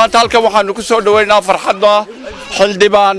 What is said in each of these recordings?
maanta halkan waxaannu ku soo dhoweynaa farxadda xildhibaan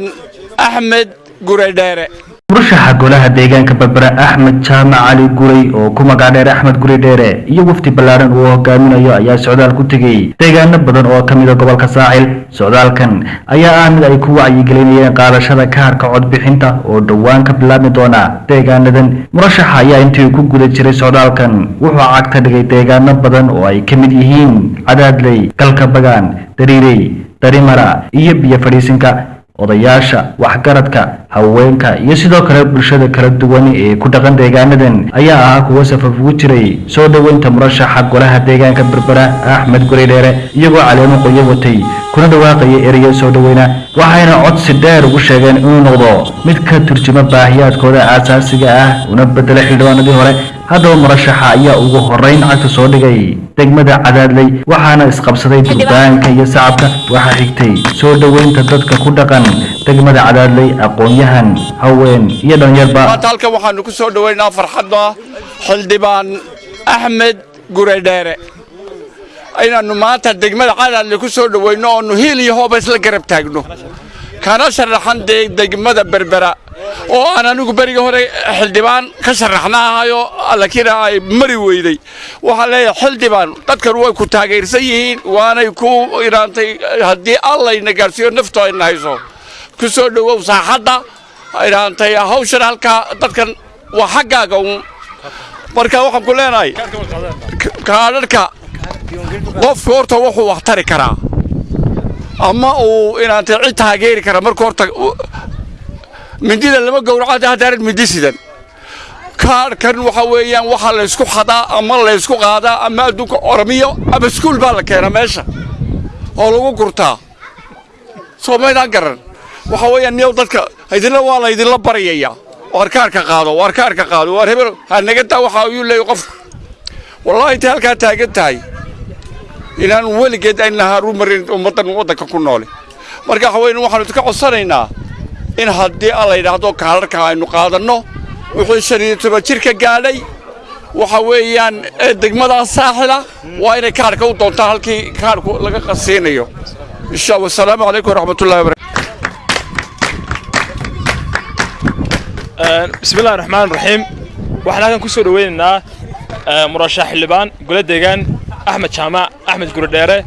axmed guredheere murashaxa golaha deegaanka berbera axmed jaamac cali guray oo ku magac dheer axmed guri dheere iyo wafdi ballaaran uu hogaaminayo ayaa socdaal ku tegey. Deegaano badan oo ka mida gobolka saacil socdaalkan ayaa ah mid ay ku wacyigelinayeen qaadashada kaarka codbixinta oo dhowaan ka bilaabmi doona. Deegaanadan murashaxa ayaa intii ku guda jiray socdaalkan wuxuu cagta dhigay deegaano badan oo ay ka mid yihiin cadaadley galka bagaan dariirey darimara iyo biyo fadhiisinka odayaasha waxgaradka haweenka iyo sidoo kale bulshada kala duwan ee ku dhaqan deegaanadan ayaa ahaa kuwo safaf ugu jiray. Soo dhoweynta murashaxa golaha deegaanka berbera axmed guri dheere iyagoo caleemo qoyo watay kuna dhawaaqaya ereyo soo dhoweyna waxayna codsi dheer ugu sheegeen inuu noqdo mid ka turjuma baahiyaadkooda aasaasiga ah una bedela xildhibaanadii hore. Haddaba murashaxa ayaa ugu horeyn cagta soo dhigay degmada cadaadley waxaana isqabsaday durbaanka iyo sacabka. Waxaa xigtay soo dhoweynta dadka ku dhaqan degmada cadaadley aqoon-yahan haween iyo dhalinyarba maanta halkan waxaannu ku soo dhoweynaa farxadda xildhibaan axmed guredheere. Inaannu maanta degmada cadaadle ku soo dhoweyno oonu hiil iyo hooba isla garab taagno. Kana sharaxan degmada berbera oo aan anigu berigii hore xildhibaan ka sharaxna ahayo laakiin ay mari weyday. Waxaan leeyahay xildhibaan dadkan way ku taageersan yihiin waanay ku inaantay haddii allayna gaarsiiyo naftu ayna hayso. Ku soo dhowow saaxadda inaantay hawshan halkaa dadkan waa xaggaaga uun. Marka waxaan ku leenahay kaadharhka qofku horta wuxuu wax tari karaa. Ama uu inaantay cid taageeri kara marka horta mindida lama gowraco haddaanan mindi sidan. Kaadhkan waxa weeyaan waxaa laysku xadaa ama laysku qaadaa ama adduunka oramiyo ama iskuul baa la keenaa meesha oo lagu gurtaa. Soo maydaan garan. Waxa weeyaan niyow dadka idinla waa laydinla baryayaa waar kaarka qaado waar kaarka qaado waar hebel ha naga taa waxa ayuu leeyahy qofku wallaahi intay halkaa taagan tahay inaan weligeed ayna haru marin ummaddan waddanka ku noole. Marka waxa weeyaan waxaanu idinka codsanaynaa in haddii alla yidhaahdo kaadharka aynu qaadanno. Wuxuu shan iyo toban jirka gaadhay waxa weeyaan degmadaas saaxila waa inay kaadhka u doontaan halkii kaadhku laga qasiinayo insha allah wasalaamu calaykum waraxmatullahi wabarakatu bismillahi raxmaan raxiim waxaan halkan ku soo dhoweynaynaa murashax xildhibaan gole deegaan axmed jaamac axmed guridheere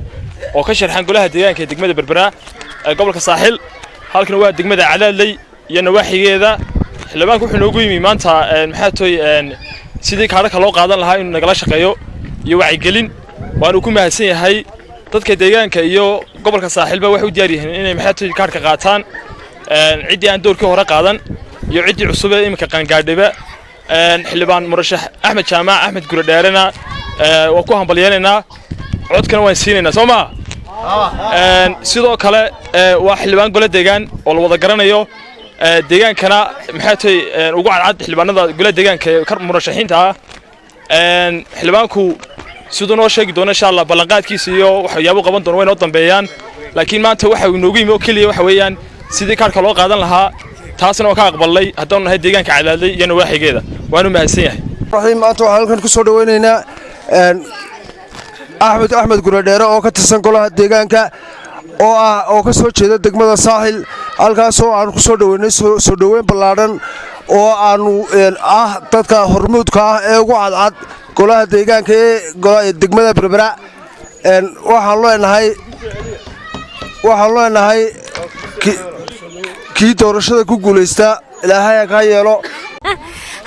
oo ka sharxan golaha deegaanka ee degmada berbera ee gobolka saaxil halkan waa degmada cadaadley iyo nawaaxigeeda. Xildhibaanku wuxuu noogu yimi maanta maxaa sidii kaadhaka loo qaadan lahaa inuu nagala shaqeeyo iyo wacyigelin waanuu ku mahadsan yahay dadka deegaanka iyo gobolka saaxilba waxay u diyaar yihiin inay maxaa kaadhka qaataan. Ciddii aan doorkii hore qaadan iyo ciddii cusub ee iminka qaangaadhiba. Xildhibaan murashax axmed jaamac axmed guradheerena waan ku hambalyeenaynaa codkana waan siinaynaa soo maa sidoo kale waa xildhibaan gole deegaan oo la wada garanayo. Deegaankana maxaa tay ugu cadcad xildhibaanada gole deegaanka ee murashaxiinta ah. Xildhibaanku siduu noo sheegi doono insha allah ballanqaadkiisa iyo waxyaabo qaban doono way noo dambeeyaan. Laakiin maanta waxa uu inoogu yimi oo keliya waxa weeyaan sidii kaarka loo qaadan lahaa taasna waan ka aqbalnay haddaanu nahay deegaanka cadaadlay iyo nawaaxigeeda waanu mahadsan yahay. Maanta waxaan halkan ku soo dhoweynaynaa axmed axmed guradheere oo ka tirsan golaha deegaanka oo ah oo ka soo jeeda degmada saaxil halkaasoo aanu ku soo dhoweynay soo dhoweyn ballaadhan oo aanu ah dadka hormuudka ah ee ugu cadcad golaha deegaanka ee degmada berbera. Waxaan leenahay kii doorashada ku guulaysta ilaahay ha kaa yeelo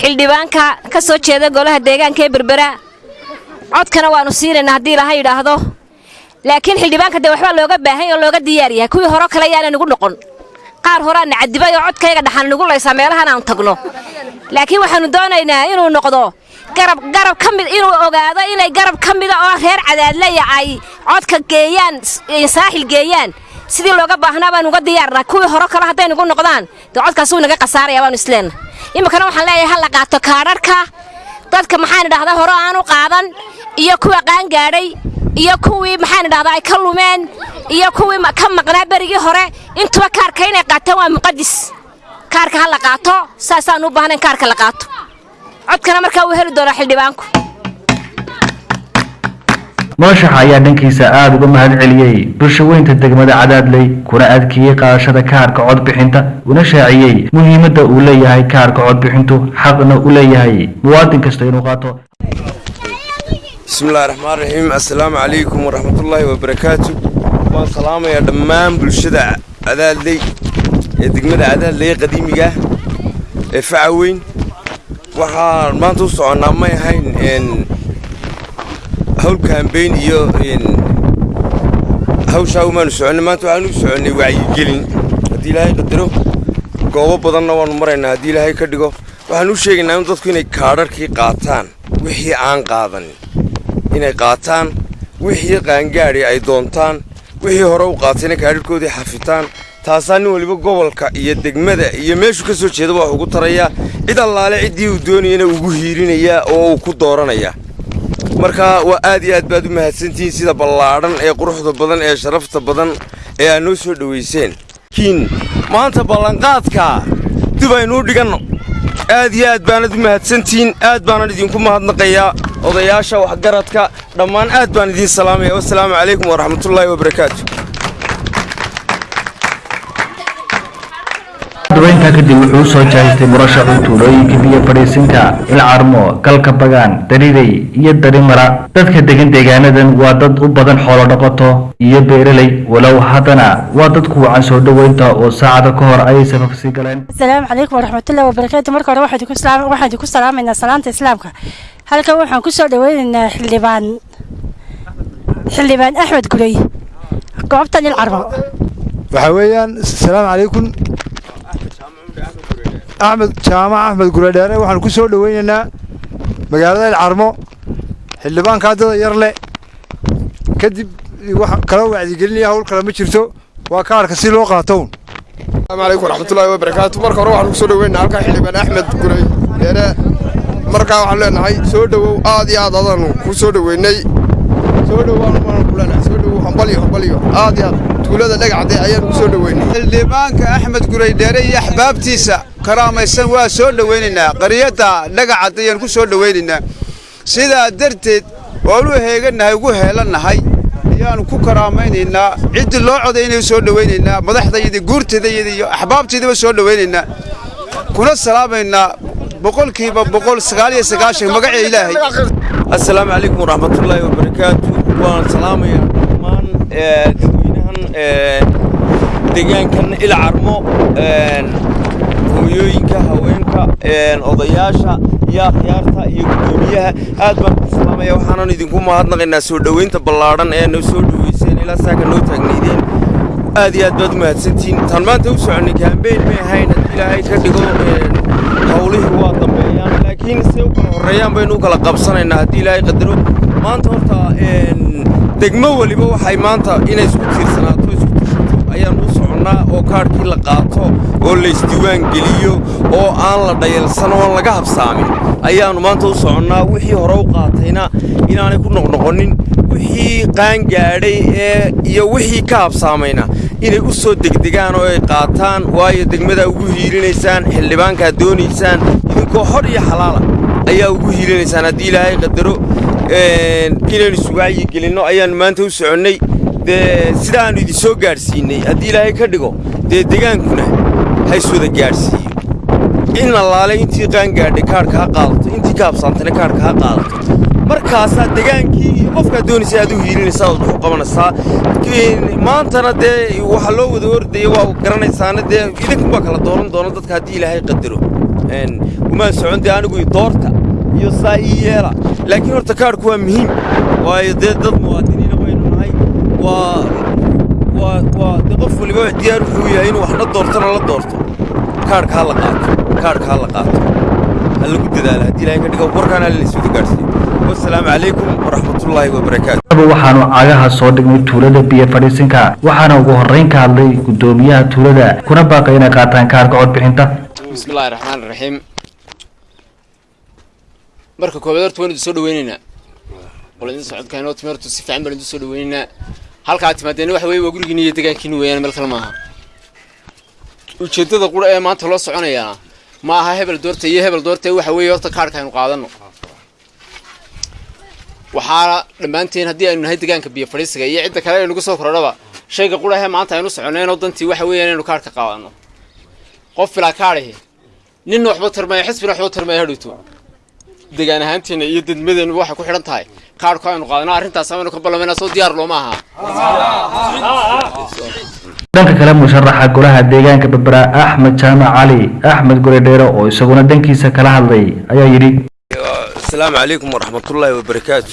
waxaanu xildhibaanka ka soo jeeda golaha deegaanka ee berbera. Codkana waannu siinaynaa haddii ilaha yidhaahdo. Laakiin xildhibaanka dee waxbaa looga baahan oo looga diyaar yahay. Kuwii hore kale yaana nugu noqon. Qaar horeana cadibay oo codkayga dhaxan nugu laysaa meelahan aan tagno. Laakiin waxaannu doonaynaa inuu noqdo garab garab ka mid inuu ogaado inay garab ka mida oo reer cadaadlaya ay codka geeyaan saaxil geeyaan sidii looga baahnaa baan uga diyaarnaa? Kuwii hore kale hadday nugu noqdaan. Dee codkaas wuu naga khasaaraya baanu isleenna iminkana waxaan leeyahay ha la qaato kaadharhka dadka maxaan idhahdaa hore aanu qaadan. Iyo kuwa qaangaadhay iyo kuwii maxaan idhahdaa ay ka lumeen. Iyo kuwii ka maqnaa berigii hore. Intuba kaarka inay qaataan waa muqadis kaarka ha la qaato saasaan u baahnayn kaarka la qaato. Codkana markaa wuu heli doonaa xildhibaanku murashaxa ayaa dhankiisa aada uga mahad celiyey. Bulshaweynta degmada cadaadley kuna adkeeyey qaadashada kaarka codbixinta una shaaciyey muhiimadda uu leeyahay kaarka codbixintu xaqna u leeyahay. Muwaadin kasta inuu qaato. Bismillahi raxmaan raxiim assalaamu calaykum waraxmatullaahi wabarakaatu waan salaamayaa dhammaan bulshada cadaadley ee degmada cadaadley qadiimiga ee faca weyn. Waxaan maanta u soconnaa may ahayn hawl kambeyn iyo hawshaa umaanu soconnay maanta waxaan u soconnay wacyigelin. Haddii ilaahay qadaro goobo badanna waannu maraynaa. Haddii ilaahay ka dhigo waxaan u sheegaynaa in dadku inay kaadharkii qaataan wixii aan qaadanin. Inay qaataan wixii qaangaadhi ay doontaan wixii hore u qaatayna kaadharhkoodii xafitaan. Taasaa nin waliba gobolka iyo degmada iyo meeshuu ka soo jeedaba wax ugu tarayaa. Cid allaale ciddii uu doonayana ugu hiirinayaa oo uu ku dooranayaa marka waa aad iyo aad baad u mahadsantihiin sida ballaadhan ee quruxda badan ee sharafta badan ee aad noo soo dhowayseen maanta ballanqaadka dib aynuu dhiganno. Aad iyo aad baanad u mahadsantihiin aad baanan idinku mahadnaqayaa. Odayaasha waxgaradka dhammaan aad baan idiin salaamaya. Wassalaamu calaykum waraxmatullaahi wabarakaatu dabayntaa kadib wuxuu soo jahaystay murashaxu tuulooyinka biyo fadhiisinka ilcarmo galka bagaan daridey iyo darimara. Dadka degan deegaanadan waa dad u badan xoolo dhaqato iyo beeraley. Walow haddana waa dad ku wacan soo dhoweynta oo saacada ka hor ayay safafsii galeen. Asalaamu calaykum waraxmatullahi wabarakaatu marka hore waxaan idinku salaam- waxaan idinku salaamaynaa salaanta islaamka. Halkan waxaan ku soo dhaweynaynaa xildhibaan. Xildhibaan axmed gurey. Goobtan ilcarmo waxaa weeyaan asalaamu calaykum axmed jaamac axmed guradheere waxaanu ku soo dhoweynaynaa magaalada ilcarmo xildhibaankaa dada yar le kadib wax kala wacdigelinaya hawl kale ma jirto waa kaarka si loo qaatown asalaamu calaykum waraxmatullaahi wabarakaatu marka hore waxaanu ku soo dhoweynaynaa halkaa xildhibaan axmed guradheere markaa waxaanu leenahay soo dhowow aad iyo aad adaanu kuu soo dhoweynay. Soo dhowaanu kuleenahay soo dhowow hambalyo hambalyo aad iyo aad. Tuulada dhagaxdee ayaanu ku soo dhoweynay. Xildhibaanka axmed guradheere iyo axbaabtiisa karaamaysan waa soo dhowaynaynaa qaryadda dhagacad ayaan ku soo dhowaynaynaa sidaa darteed waanu heegannahay ugu heelannahay. Ayaanu ku karaamaynaynaa ciddii loo codaynaya soo dhowaynaynaa madaxdayada guurteedayada iyo axbaabteedaba soo dhowaynaynaa kuna salaamaynaa boqolkiiba boqol sagaal iyo sagaashan magaca ilaahay. Assalaamu calaykum waraxmatullaahi wabarakaatu waan salaamayaa dhammaan ee, dadweynahan ee, deegaankan ilcarmo een, hooyooyinka haweenka een, odayaasha iyo akhyaarta iyo guddoomiyaha. Aad baan ku salaamaya waxaanan idinku mahadnaqaynaa soo dhoweynta ballaadhan ee noo soo dhoweyseen ilaa saaka noo taagnaydeen. Aad iyo aad baad u mahadsantihiin taan maanta u soconnay kaambeyn may ahayn haddii ilaahay ka dhigo howlihii waa dambeeyaan. Laakiin se u kala horreeyaan baynu u kala qabsanaynaa haddii ilaahay qadaro. Maanta horta degmo weliba waxay maanta inay isku tiirsanaato isku tashato ayaan soconnaa oo kaadhkii la qaato oo la isdiiwaan geliyo oo aan la dhayalsan oo aan laga habsaamin ayaannu maanta u soconnaa wixii hore u qaatayna inaanay ku noqnoqonin wixii qaangaadhay ee iyo wixii ka habsaamayna inay u soo degdegaan oo ay qaataan waayo degmadaa ugu hiilinaysaan xildhibaankaad doonaysaan idinkoo hor iyo xalaala ayaa ugu hiilinaysaan. Haddii ilaahay qadaro inaynu iswacyi gelinno ayaannu maanta u soconnay dee sidaannu idin soo gaadhsiinay haddii ilaahay ka dhigo dee degaankuna ha iswada gaadhsiiyo in allaale intii qaangaadhay kaadhka ha qaadato intii ka habsaantayna kaadhka ha qaadato markaasaa degaankii iyo doonaysa aad u hiilinaysaa ood u qabanaysaa maantana dee waxa loo wada ordaya waa garanaysaana dee idinkunbaa kala dooran doona dadka haddii ilaahay qadaro umaan socon dee anigu doorta iyo saa ii yeela laakiin horta kaadhku waa muhiim waayo dee dad baynu de qof waliba diyaar wuxuu yahay inuu waxna doortona la doorto. Kaarhka ha la qaato kaarhka ha la qaato. Ha lagu dadaala haddii ilahay ka dhigo warkaana laysuda gaadhsiiyo wasalaamu calaykum waraxmatullaahi wabarakaatu waxaanu cagaha soo dhignay tuulada biyo fadhiisinka waxaana ugu horrayn ka hadlay guddoomiyaha tuulada. Kuna baaqay inay qaataan kaarka codbixinta. Bismillahi raxmaan raxiim marka koobaad horta waan idin soo dhaweynaynaa qolidin socodkaanoo timeertu si fiican baan idin soo dhaweynaynaa halkaa timaadeen waxa weeye waa gurigiin iyo deegaankiin weeyaan meel kale maaha. Ujeeddada qura ee maanta loo soconayaa ma aha hebel doorta iyo hebel doorta waxa weeye horta kaadhka aynu qaadano. Waxaana dhammaanteen haddii aynu nahay deegaanka biyo fadhiisiga iyo cidda kale aynugu soo kordhaba shayga qudhahe maanta aynu soconayno dantii waxa weeyaan inaynu kaarhka qaadano. Qof filaa kaadhihi ninna waxba tarmaya xisbina waxba tarmaya hadhowto degaan ahaanteena iyo dadmadeennu waxay ku xidhan tahay kaarhku aynu qaadana arrintaas aynu ka ballamayna soo diyaar looma aha dhanka kale musharaxa golaha deegaanka berbera axmed jaamac cali axmed guredheere oo isaguna dhankiisa kala hadlay ayaa yidhi asalaamu calaykum waraxmatullaahi wabarakaatu.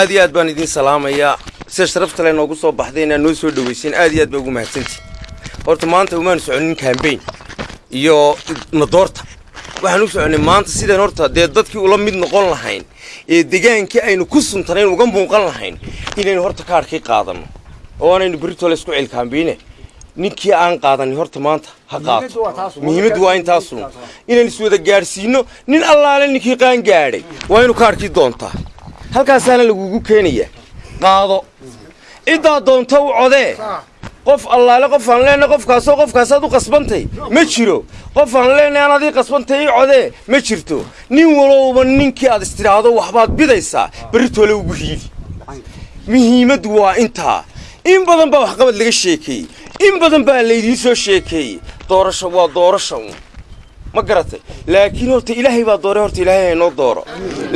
Aad iyo aad baan idiin salaamayaa. Sida sharafta le noogu soo baxday inaad noo soo dhaweyseen aad iyo aad baa ugu mahadsantihin horta maanta umaanu soconin kambayn iyo nadoorta waxaan u soconay maanta sidaan horta dee dadkii ula mid noqon lahayn ee degaankii aynu ku suntanayn uga muuqan lahayn inaynu horta kaarhkii qaadanno oo aanaynu berritole isku cilkaambiine ninkii aan qaadanin horta maanta ha qaato. Muhiimaddu waa intaasun inaan iswada gaadhsiinno nin allaale ninkii qaan gaadhay. Waa inu kaarhkii doontaa. Halkaasaana lagugu keenayaa qaado. Ciddaa doonta u codee qof allaale qof aan leenahay qofkaasoo qofkaasaad u qasbantay ma jiro. Qof aan leenahay aan adii qasbantay ii codee ma jirto. Nin walowba ninkii aad istidhaahdo waxbaad bidaysaa. Berritole ugu hiili muhiimaddu waa intaa. In badan baa waxqabad laga sheekeeyey in badan baa laydiin soo sheekeeyey doorasho waa doorasha ma garatay. Laakiin horta ilaahay baa doore horta ilaahay haynoo dooro.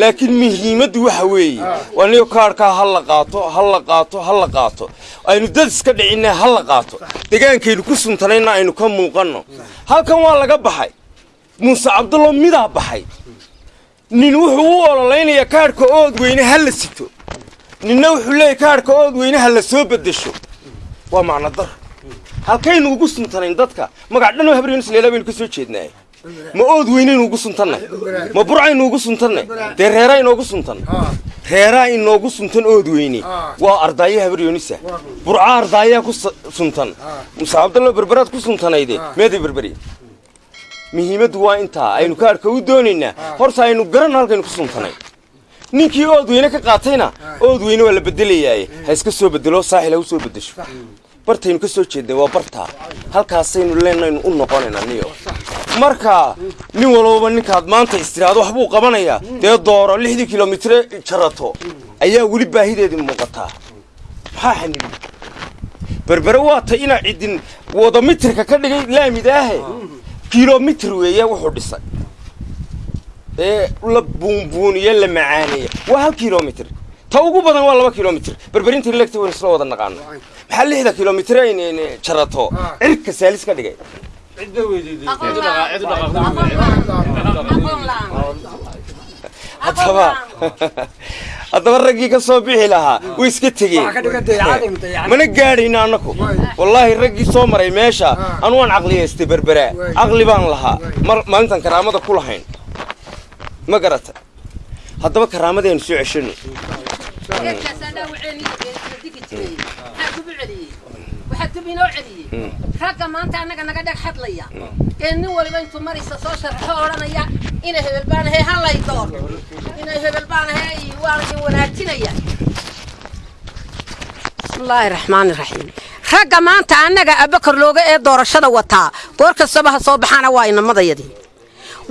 Laakiin muhiimaddu waxa weeye waa niyo kaarhkaa ha la qaato ha la qaato ha la qaato. Aynu dad iska dhicinna ha la qaato. Degaankaynu ku suntanayna aynu ka muuqanno. Halkan waa laga baxay. Muuse cabdullo midaa baxay. Nin wuxuu u ololaynayaa kaadhka ood weyne ha la sito. Ninna wuxuu leeyahy kaadhka ood weyne ha la soo beddesho. Waa macno dar halkaynu ugu suntanayn dadka. Magac dhan oo habriyonus leelaa baynu ka soo jeednaay ma ood weynaynu ugu suntannay ma burcaynu ugu suntannay dee reeraa inoogu suntan? Reeraa inoogu suntan ood weyne waa ardaayo habriyonisa burca ardaayaa ku suntan. Muse cabdallo berberaad ku suntanayde meeday berberi muhiimaddu waa intaa aynu kaarhka u doonaynaa horta aynu garanno halkaynu ku suntanay. Ninkii ood weyne ka qaatayna ood weyne waa la bedelayaaye ha iska soo bedelo saaxil ha u soo beddesho bartaynu ka soo jeednay waa bartaa halkaasaynu leenaynu u noqonaynaa niyo marka nin walbaba ninkaad maanta istiraado waxbuu qabanayaa dee dooro lixdii kilomitire jarato ayaa weli baahideedii muuqataa maxaa xanibi berbere waa tay inaa cidin wada mitirka ka dhigay laamidaahe kilomitir weeye wuxuu dhisay. Ee la buunbuuniye la macaaneeya waa hal kilomitir ta ugu badan waa laba kilomitir berberinta legta waynu isla wada naqaano maxaa lixda kilomitir aynu jarato cirka saalis ka dhigay haddaba haddaba raggii ka soo bixi lahaa way iska tegeen mana gaadhayna annaku wallaahi raggii soo maray meesha anu waan caqliyaystay berberaa caqli baan lahaa maalintan karaamada ku lahayn ma garata haddaba karaamadeenu soo ceshano ragga maanta annaga naga dheg hadlaya. Ee nin waliba intuu maraysa soo sharxo odhanaya inay hebel baanahe hallay door inay hebel baanahe waana in wanaajinaya. Bismillaahi raxmaani raxiim ragga maanta annaga abakar looga ee doorashada wataa goor kastaba ha soo baxaana waa inamadayadii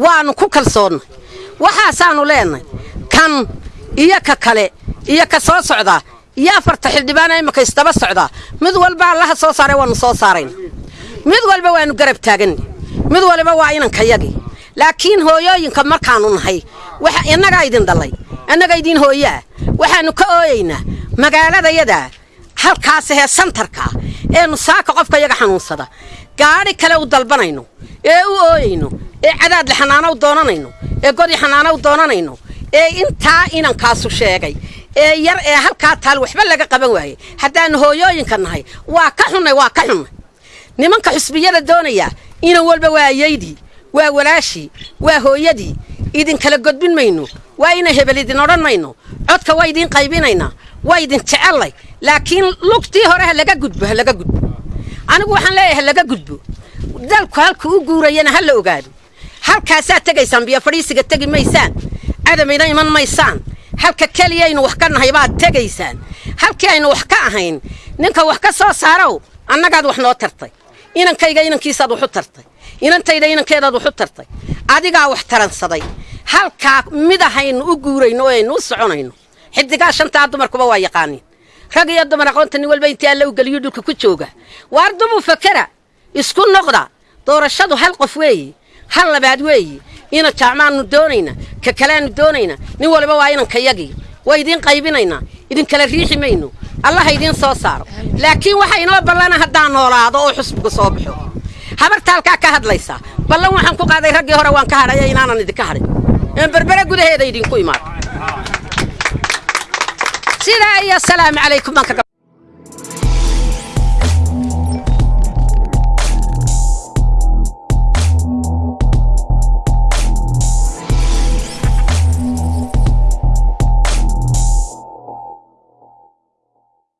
waanu ku kalsoonnay waxaasaanu leenahay kan iyo ka kale iyo ka soo socda iyo afarta xildhibaana imika isdaba socdaa mid walba allaha soo saaray waanu soo saarayna mid walba waanu garab taaganna mid waliba waa inankayagii laakiin hooyooyinka markaanu nahay innagaa idin dhallay annaga idin hooyaa. Waxaanu ka ooyaynaa magaaladayada halkaas hee santarka eenu saaka qofka yaga xanuunsada. Gaadhi kale u dalbanayno ee u ooyayno ee cadaadle u doonanayno ee godi xanaano u doonanayno ee intaa inankaasu sheegay ee yar ee halkaa taal waxba laga qaban waayey haddaanu hooyooyinka nahay waa ka xunnay waa ka xunnay nimanka xusbiyada doonaya inan walba waa ayaydii waa walaashii waa hooyadii idinkala godbin mayno waa ina hebel idin odhan mayno codka waa idiin qaybinaynaa waa idin jecellay. Laakiin lugtii hore ha laga gudbo ha laga gudbo. Anigu waxaan leeyahay ha laga gudbo. Dalku halka u guurayana ha la ogaado. Halkaasaad tegaysaan biyo fadhiisiga tegi maysaan. Cadamayna iman maysaan halka keliya aynu wax ka nahay baad tegaysaan. Halkii aynu wax ka ahayn ninka wax ka soo saarow annagaad wax noo tartay. Inankayga inankiisaad wax u tartay. Inantayda inankeedaad wax u tartay. Adigaa wax taransaday. Halkaa mid ahaynu u guurayno oo aynu u soconayno. Xidigaa shantaa dumarkuba waa yaqaaniin. Rag iyo dumar aqoonta nin walba intii alla u geliyo dhulka ku jooga. Waar dubu fakera? Isku noqda. Doorashadu hal qof weeye hal labaad weeye kaleanu doonayna nin waliba waa inankayagii waa idiin qaybinaynaa idinkala riixi mayno allaha idiin soo saaro laakiin waxa inoo ballana haddaan noolaado oo xusbiga soo baxo habarta halkaa ka hadlaysaa ballan waxaan ku qaaday raggii hore waan ka hadhaya inaanan idinka hadhin een berbere gudaheeda idinku imaado sidaa iyo asalaamu calaykum baan kaga